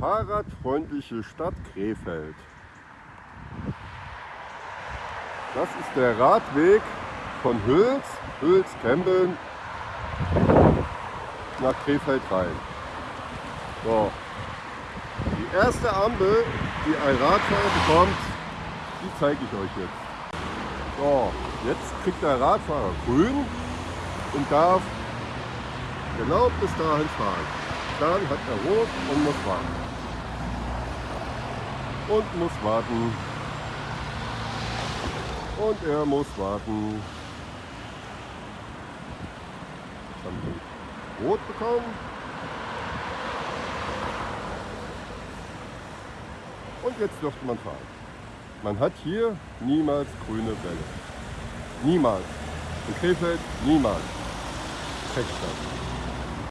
fahrradfreundliche Stadt Krefeld. Das ist der Radweg von Hüls, Hüls Kembeln nach Krefeld rein. So. Die erste Ampel, die ein Radfahrer bekommt, die zeige ich euch jetzt. So, jetzt kriegt der Radfahrer grün und darf genau bis dahin fahren. Dann hat er rot und muss warten. Und muss warten. Und er muss warten. Jetzt haben rot bekommen. Und jetzt dürfte man fahren. Man hat hier niemals grüne Welle. Niemals. In Krefeld niemals. Checkstadt.